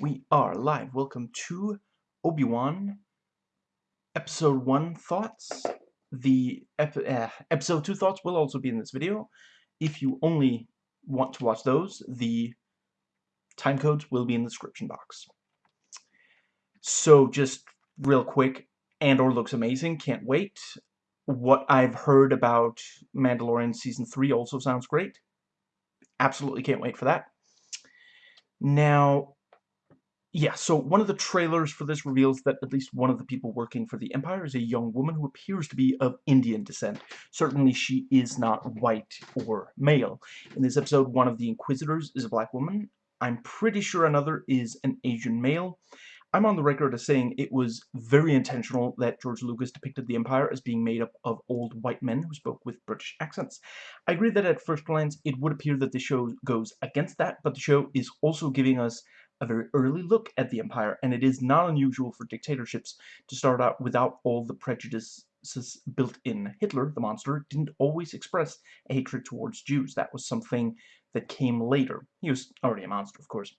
we are live. Welcome to Obi-Wan Episode 1 Thoughts. The ep uh, Episode 2 Thoughts will also be in this video. If you only want to watch those, the time codes will be in the description box. So just real quick, Andor looks amazing, can't wait. What I've heard about Mandalorian Season 3 also sounds great. Absolutely can't wait for that. Now, yeah, so one of the trailers for this reveals that at least one of the people working for the Empire is a young woman who appears to be of Indian descent. Certainly she is not white or male. In this episode, one of the Inquisitors is a black woman. I'm pretty sure another is an Asian male. I'm on the record as saying it was very intentional that George Lucas depicted the Empire as being made up of old white men who spoke with British accents. I agree that at first glance it would appear that the show goes against that, but the show is also giving us a very early look at the empire, and it is not unusual for dictatorships to start out without all the prejudices built in. Hitler, the monster, didn't always express a hatred towards Jews. That was something that came later. He was already a monster, of course.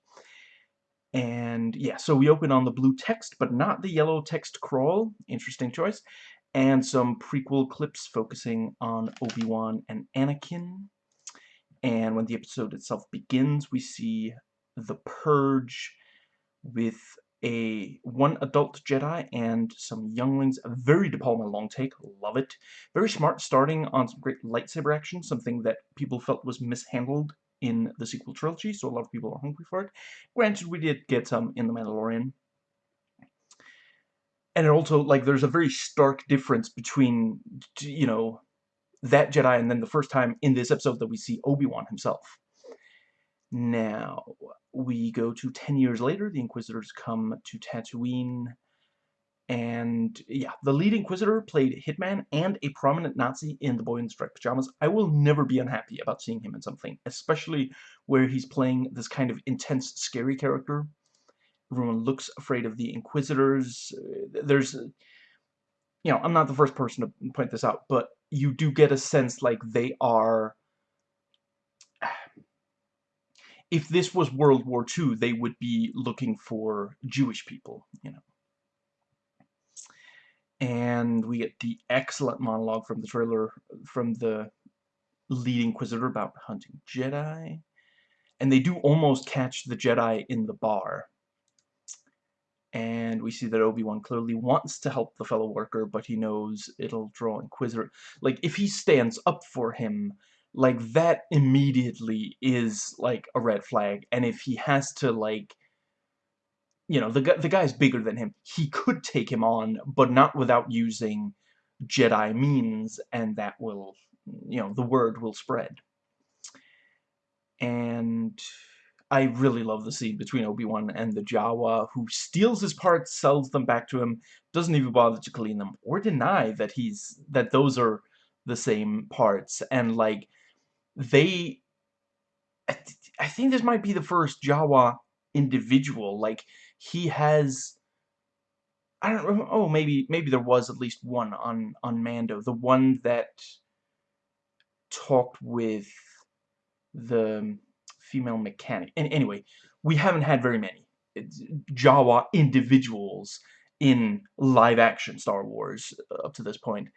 And yeah, so we open on the blue text, but not the yellow text crawl. Interesting choice. And some prequel clips focusing on Obi-Wan and Anakin. And when the episode itself begins, we see the Purge with a one adult Jedi and some younglings. A very De Palma long take. Love it. Very smart starting on some great lightsaber action, something that people felt was mishandled in the sequel trilogy, so a lot of people are hungry for it. Granted, we did get some in The Mandalorian. And it also, like, there's a very stark difference between, you know, that Jedi and then the first time in this episode that we see Obi-Wan himself. Now, we go to 10 years later, the Inquisitors come to Tatooine, and yeah, the lead Inquisitor played Hitman and a prominent Nazi in The Boy in Striped Pajamas. I will never be unhappy about seeing him in something, especially where he's playing this kind of intense, scary character. Everyone looks afraid of the Inquisitors. There's, you know, I'm not the first person to point this out, but you do get a sense like they are if this was World War II, they would be looking for Jewish people, you know. And we get the excellent monologue from the trailer from the lead Inquisitor about hunting Jedi. And they do almost catch the Jedi in the bar. And we see that Obi-Wan clearly wants to help the fellow worker, but he knows it'll draw Inquisitor. Like, if he stands up for him, like that immediately is like a red flag and if he has to like you know the the guy's bigger than him. He could take him on but not without using Jedi means and that will you know the word will spread. And I really love the scene between Obi-Wan and the Jawa who steals his parts sells them back to him doesn't even bother to clean them or deny that he's that those are the same parts and like they I, th I think this might be the first Jawa individual like he has I don't know oh maybe maybe there was at least one on on Mando the one that talked with the female mechanic. And anyway we haven't had very many Jawa individuals in live action Star Wars up to this point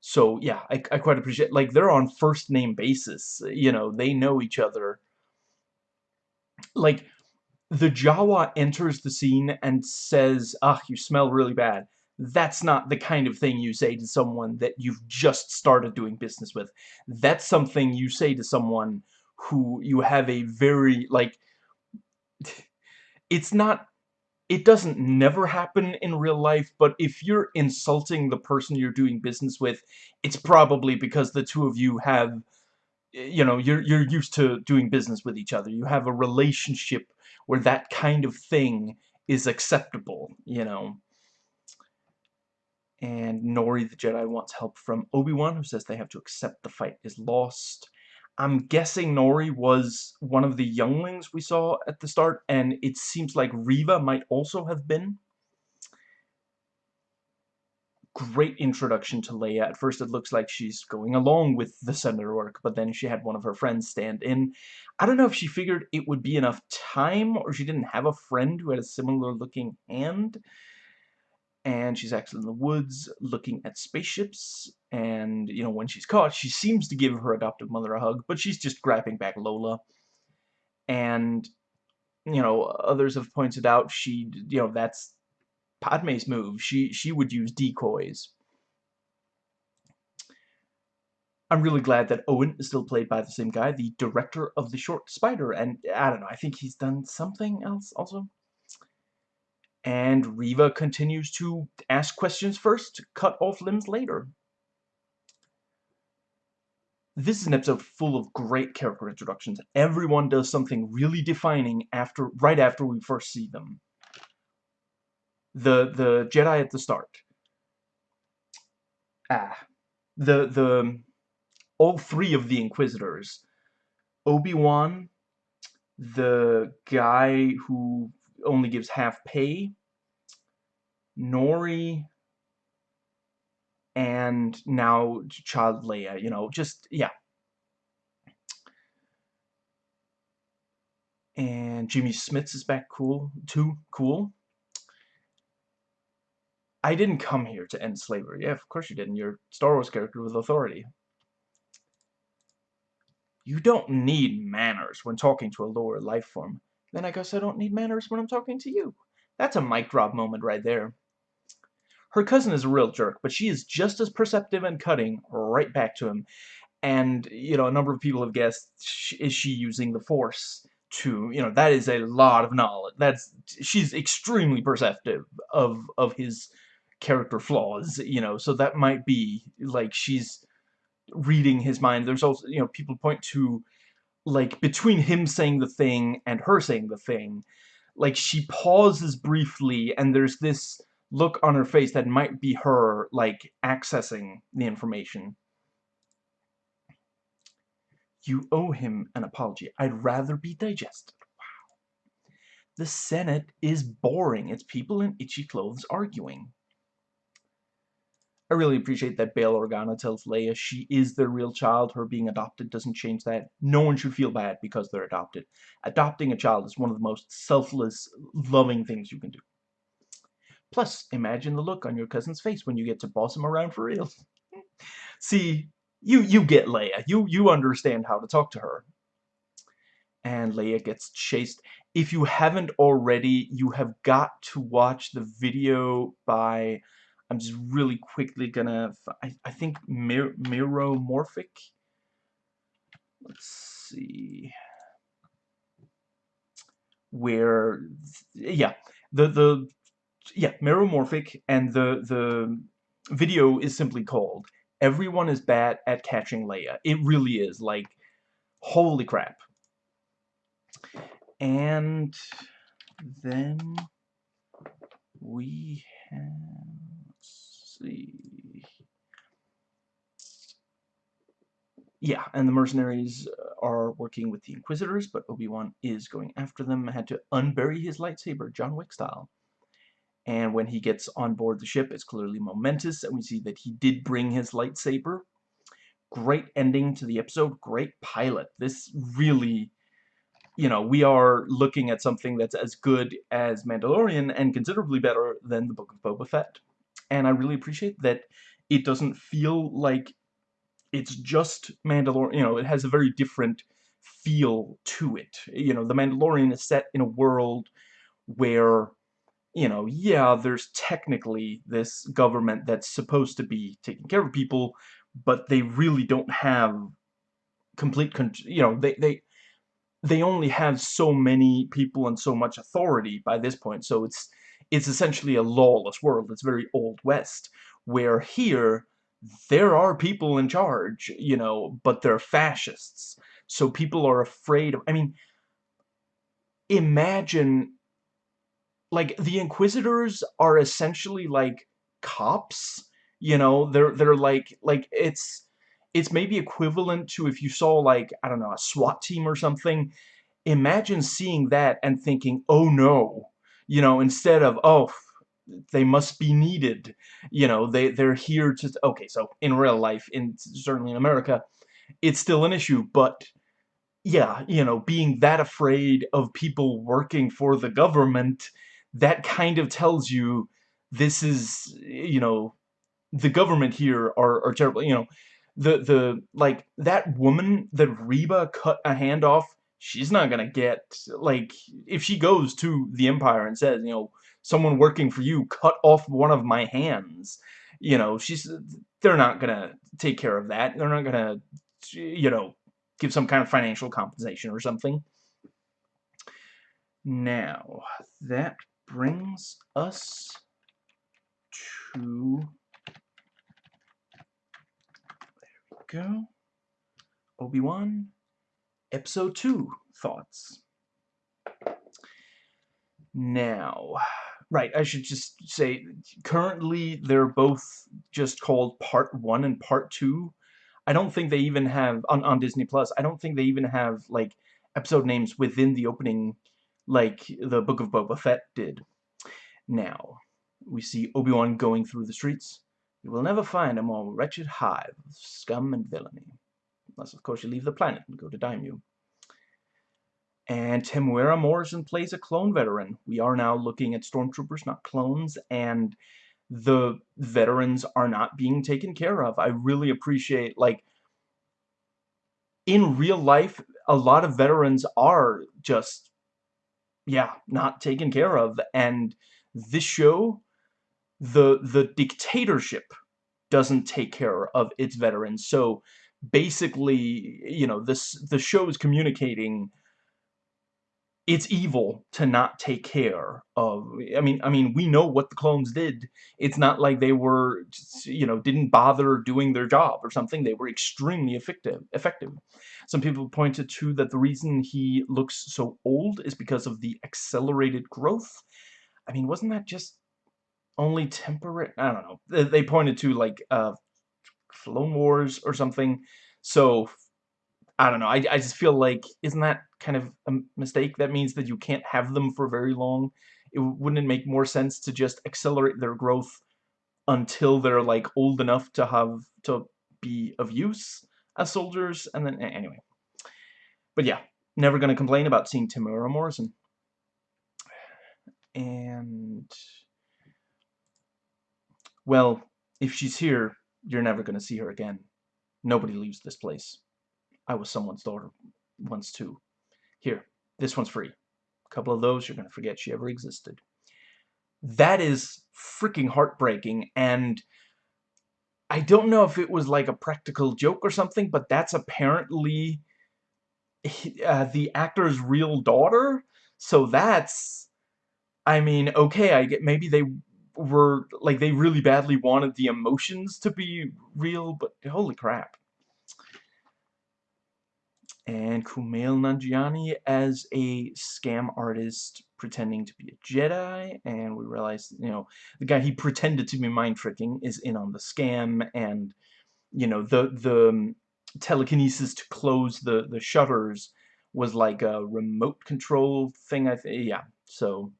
so yeah, I, I quite appreciate like they're on first name basis. You know, they know each other. Like the Jawa enters the scene and says, "Ah, you smell really bad." That's not the kind of thing you say to someone that you've just started doing business with. That's something you say to someone who you have a very like it's not it doesn't never happen in real life, but if you're insulting the person you're doing business with, it's probably because the two of you have, you know, you're, you're used to doing business with each other. You have a relationship where that kind of thing is acceptable, you know. And Nori the Jedi wants help from Obi-Wan, who says they have to accept the fight is lost. I'm guessing Nori was one of the younglings we saw at the start, and it seems like Reva might also have been. great introduction to Leia. At first it looks like she's going along with the senator work, but then she had one of her friends stand in. I don't know if she figured it would be enough time, or she didn't have a friend who had a similar looking hand. And she's actually in the woods looking at spaceships, and, you know, when she's caught, she seems to give her adoptive mother a hug, but she's just grabbing back Lola. And, you know, others have pointed out she, you know, that's Padme's move. She she would use decoys. I'm really glad that Owen is still played by the same guy, the director of The Short Spider, and I don't know, I think he's done something else also. And Reva continues to ask questions first, cut off limbs later. This is an episode full of great character introductions. Everyone does something really defining after right after we first see them the the Jedi at the start. Ah, the the all three of the Inquisitors, Obi Wan, the guy who only gives half pay, Nori, and now Child Leia. You know, just yeah. And Jimmy Smits is back cool too. Cool. I didn't come here to end slavery. Yeah, of course you didn't. You're Star Wars character with authority. You don't need manners when talking to a lower life form. Then I guess I don't need manners when I'm talking to you. That's a mic drop moment right there. Her cousin is a real jerk, but she is just as perceptive and cutting right back to him. And, you know, a number of people have guessed, is she using the Force? to you know that is a lot of knowledge that's she's extremely perceptive of of his character flaws, you know, so that might be, like, she's reading his mind. There's also, you know, people point to, like, between him saying the thing and her saying the thing, like, she pauses briefly, and there's this look on her face that might be her, like, accessing the information. You owe him an apology. I'd rather be digested. Wow. The Senate is boring. It's people in itchy clothes arguing. I really appreciate that Bail Organa tells Leia she is their real child. Her being adopted doesn't change that. No one should feel bad because they're adopted. Adopting a child is one of the most selfless, loving things you can do. Plus, imagine the look on your cousin's face when you get to boss him around for real. See, you you get Leia. You you understand how to talk to her. And Leia gets chased. If you haven't already, you have got to watch the video by I'm just really quickly gonna, I, I think Mir Miromorphic, let's see, where, yeah, the, the, yeah, Miromorphic, and the, the video is simply called, Everyone is bad at catching Leia. It really is, like, holy crap. And then we have see. Yeah, and the mercenaries uh, are working with the Inquisitors, but Obi-Wan is going after them, had to unbury his lightsaber, John Wick style. And when he gets on board the ship, it's clearly momentous, and we see that he did bring his lightsaber. Great ending to the episode, great pilot. This really, you know, we are looking at something that's as good as Mandalorian and considerably better than the Book of Boba Fett and I really appreciate that it doesn't feel like it's just Mandalorian, you know, it has a very different feel to it. You know, The Mandalorian is set in a world where, you know, yeah, there's technically this government that's supposed to be taking care of people, but they really don't have complete, you know, they, they, they only have so many people and so much authority by this point, so it's it's essentially a lawless world. It's very Old West, where here, there are people in charge, you know, but they're fascists. So people are afraid of, I mean, imagine, like, the Inquisitors are essentially, like, cops, you know, they're, they're like, like, it's, it's maybe equivalent to if you saw, like, I don't know, a SWAT team or something. Imagine seeing that and thinking, oh no, you know, instead of, oh, they must be needed. You know, they, they're here to... Okay, so in real life, in certainly in America, it's still an issue, but yeah, you know, being that afraid of people working for the government, that kind of tells you this is, you know, the government here are, are terrible. You know, the, the, like, that woman that Reva cut a hand off, she's not gonna get, like, if she goes to the Empire and says, you know, someone working for you cut off one of my hands, you know, she's, they're not gonna take care of that. They're not gonna, you know, give some kind of financial compensation or something. Now, that brings us to there we go. Obi-Wan, Episode 2 thoughts. Now, right, I should just say, currently they're both just called Part 1 and Part 2. I don't think they even have, on, on Disney Plus, I don't think they even have, like, episode names within the opening, like the Book of Boba Fett did. Now, we see Obi-Wan going through the streets. You will never find a more wretched hive of scum and villainy. Unless, of course, you leave the planet and go to Daimyo. And Temuera Morrison plays a clone veteran. We are now looking at stormtroopers, not clones, and the veterans are not being taken care of. I really appreciate, like, in real life, a lot of veterans are just, yeah, not taken care of. And this show the the dictatorship doesn't take care of its veterans. So basically, you know, this the show is communicating it's evil to not take care of I mean I mean we know what the clones did it's not like they were you know didn't bother doing their job or something they were extremely effective effective some people pointed to that the reason he looks so old is because of the accelerated growth I mean wasn't that just only temporary. I don't know. They, they pointed to like uh, Clone Wars or something. So I don't know. I, I just feel like isn't that kind of a mistake? That means that you can't have them for very long. It wouldn't it make more sense to just accelerate their growth until they're like old enough to have to be of use as soldiers, and then anyway. But yeah, never gonna complain about seeing Temuera Morrison. And well, if she's here, you're never going to see her again. Nobody leaves this place. I was someone's daughter once too. Here, this one's free. A couple of those, you're going to forget she ever existed. That is freaking heartbreaking, and I don't know if it was like a practical joke or something, but that's apparently uh, the actor's real daughter. So that's, I mean, okay, I get maybe they were like they really badly wanted the emotions to be real, but holy crap. And Kumail Nanjiani as a scam artist pretending to be a Jedi, and we realize, you know, the guy he pretended to be mind tricking is in on the scam, and you know, the the telekinesis to close the the shutters was like a remote control thing. I think, yeah. So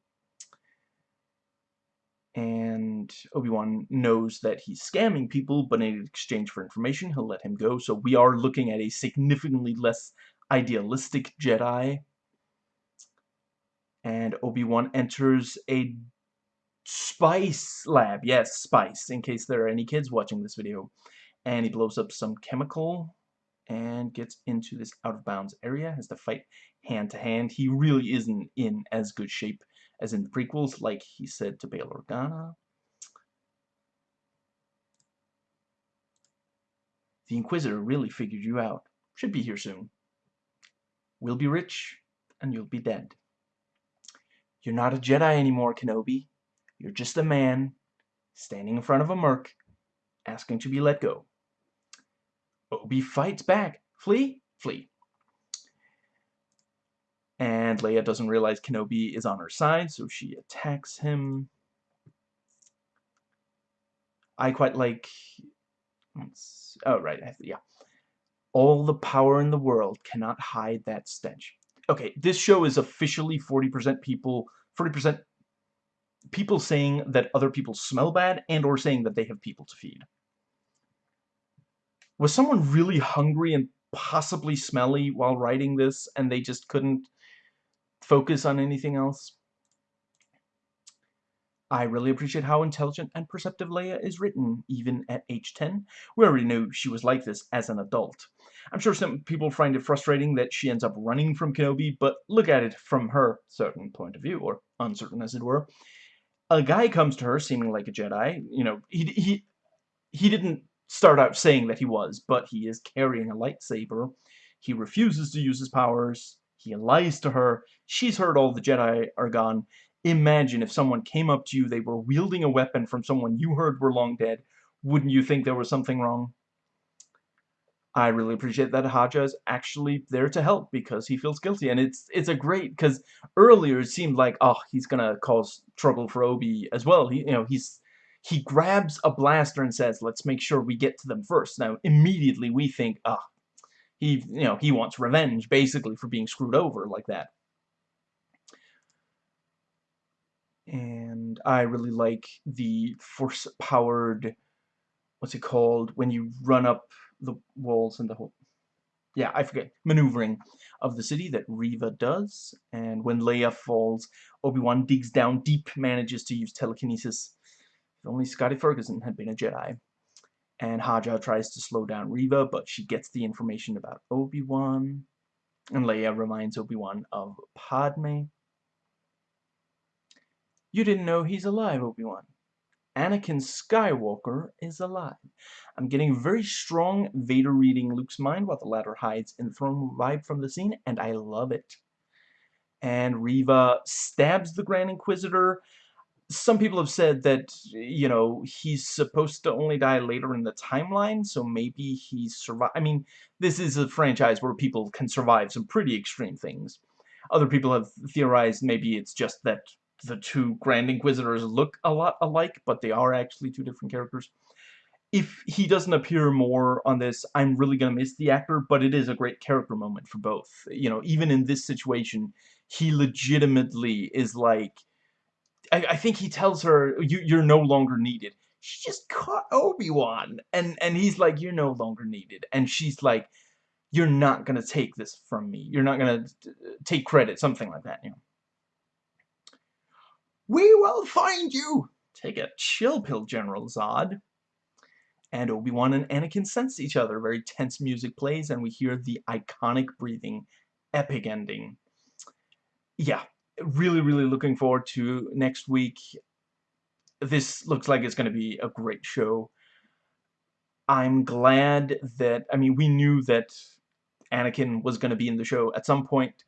and Obi-Wan knows that he's scamming people, but in exchange for information, he'll let him go. So we are looking at a significantly less idealistic Jedi. And Obi-Wan enters a spice lab. Yes, spice, in case there are any kids watching this video. And he blows up some chemical and gets into this out-of-bounds area, has to fight hand-to-hand. -hand. He really isn't in as good shape as in prequels, like he said to Bail Organa. The Inquisitor really figured you out. Should be here soon. We'll be rich, and you'll be dead. You're not a Jedi anymore, Kenobi. You're just a man, standing in front of a merc, asking to be let go. Obi fights back. Flee? Flee and Leia doesn't realize Kenobi is on her side, so she attacks him. I quite like... Oh, right, yeah. All the power in the world cannot hide that stench. Okay, this show is officially 40% people, 40% people saying that other people smell bad and or saying that they have people to feed. Was someone really hungry and possibly smelly while writing this and they just couldn't focus on anything else? I really appreciate how intelligent and perceptive Leia is written, even at age 10. We already knew she was like this as an adult. I'm sure some people find it frustrating that she ends up running from Kenobi, but look at it from her certain point of view, or uncertain as it were. A guy comes to her seeming like a Jedi, you know, he, he, he didn't start out saying that he was, but he is carrying a lightsaber. He refuses to use his powers. He lies to her. She's heard all the Jedi are gone. Imagine if someone came up to you, they were wielding a weapon from someone you heard were long dead. Wouldn't you think there was something wrong? I really appreciate that Haja is actually there to help because he feels guilty. And it's it's a great, because earlier it seemed like, oh, he's going to cause trouble for Obi as well. He, you know, he's he grabs a blaster and says, let's make sure we get to them first. Now, immediately we think, ah, oh, he, you know, he wants revenge, basically, for being screwed over like that. and I really like the force-powered, what's it called, when you run up the walls and the whole, yeah, I forget, maneuvering of the city that Reva does, and when Leia falls, Obi-Wan digs down deep, manages to use telekinesis. If only Scottie Ferguson had been a Jedi. And Haja tries to slow down Reva, but she gets the information about Obi-Wan. And Leia reminds Obi-Wan of Padme. You didn't know he's alive, Obi-Wan. Anakin Skywalker is alive. I'm getting very strong Vader reading Luke's mind while the latter hides in the throne vibe from the scene, and I love it. And Reva stabs the Grand Inquisitor. Some people have said that, you know, he's supposed to only die later in the timeline, so maybe he's survived. I mean, this is a franchise where people can survive some pretty extreme things. Other people have theorized maybe it's just that the two Grand Inquisitors look a lot alike, but they are actually two different characters. If he doesn't appear more on this, I'm really going to miss the actor, but it is a great character moment for both. You know, even in this situation, he legitimately is like... I, I think he tells her, you, you're no longer needed. She just caught Obi-Wan, and, and he's like, you're no longer needed. And she's like, you're not going to take this from me. You're not going to uh, take credit, something like that, you know. We will find you! Take a chill pill, General Zod. And Obi-Wan and Anakin sense each other. Very tense music plays, and we hear the iconic breathing, epic ending. Yeah, really, really looking forward to next week. This looks like it's going to be a great show. I'm glad that, I mean, we knew that Anakin was going to be in the show at some point.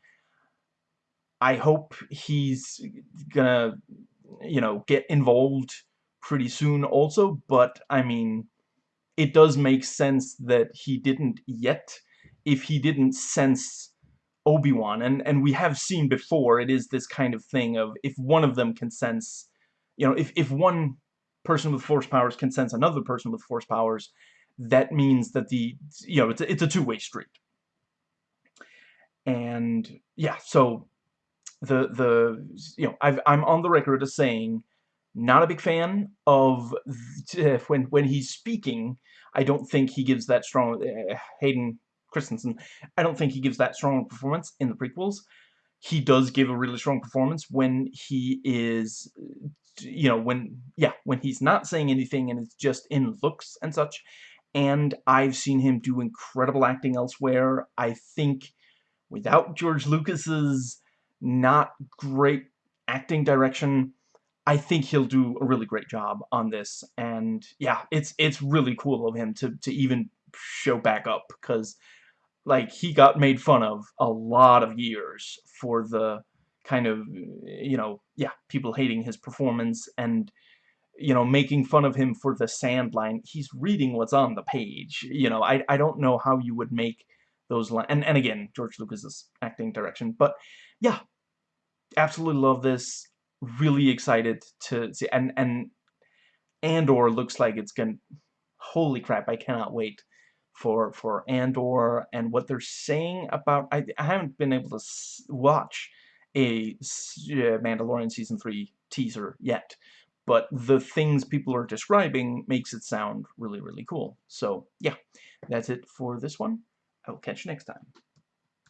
I hope he's gonna, you know, get involved pretty soon also, but, I mean, it does make sense that he didn't yet, if he didn't sense Obi-Wan, and, and we have seen before, it is this kind of thing of, if one of them can sense, you know, if, if one person with force powers can sense another person with force powers, that means that the, you know, it's a, it's a two-way street. And, yeah, so the the you know I've, I'm on the record as saying not a big fan of when when he's speaking. I don't think he gives that strong uh, Hayden Christensen. I don't think he gives that strong performance in the prequels. He does give a really strong performance when he is, you know, when yeah, when he's not saying anything and it's just in looks and such. And I've seen him do incredible acting elsewhere. I think without George Lucas's not great acting direction. I think he'll do a really great job on this, and yeah, it's it's really cool of him to to even show back up because like he got made fun of a lot of years for the kind of you know yeah people hating his performance and you know making fun of him for the sand line he's reading what's on the page you know I, I don't know how you would make those lines and, and again George Lucas's acting direction but yeah absolutely love this. Really excited to see, and and Andor looks like it's gonna. Holy crap! I cannot wait for for Andor and what they're saying about. I I haven't been able to watch a Mandalorian season three teaser yet. But the things people are describing makes it sound really, really cool. So, yeah, that's it for this one. I will catch you next time.